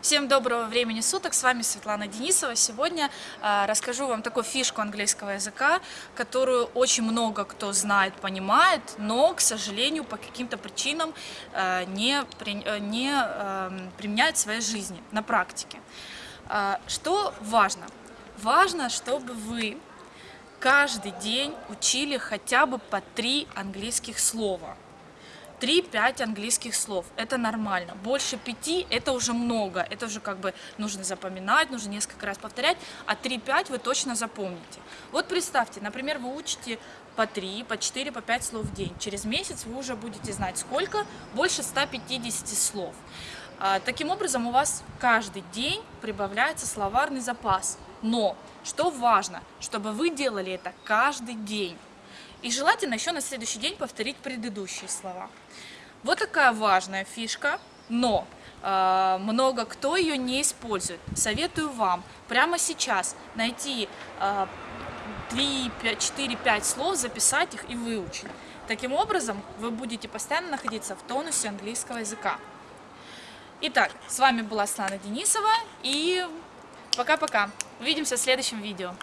Всем доброго времени суток, с вами Светлана Денисова. Сегодня э, расскажу вам такую фишку английского языка, которую очень много кто знает, понимает, но, к сожалению, по каким-то причинам э, не, при, э, не э, применяет в своей жизни на практике. Э, что важно? Важно, чтобы вы каждый день учили хотя бы по три английских слова. 3-5 английских слов, это нормально. Больше 5 это уже много, это уже как бы нужно запоминать, нужно несколько раз повторять, а 3-5 вы точно запомните. Вот представьте, например, вы учите по 3, по 4, по 5 слов в день. Через месяц вы уже будете знать сколько, больше 150 слов. А, таким образом, у вас каждый день прибавляется словарный запас. Но, что важно, чтобы вы делали это каждый день. И желательно еще на следующий день повторить предыдущие слова. Вот такая важная фишка, но э, много кто ее не использует. Советую вам прямо сейчас найти э, 3, 5, 4, 5 слов, записать их и выучить. Таким образом, вы будете постоянно находиться в тонусе английского языка. Итак, с вами была Слана Денисова и пока-пока. Увидимся в следующем видео.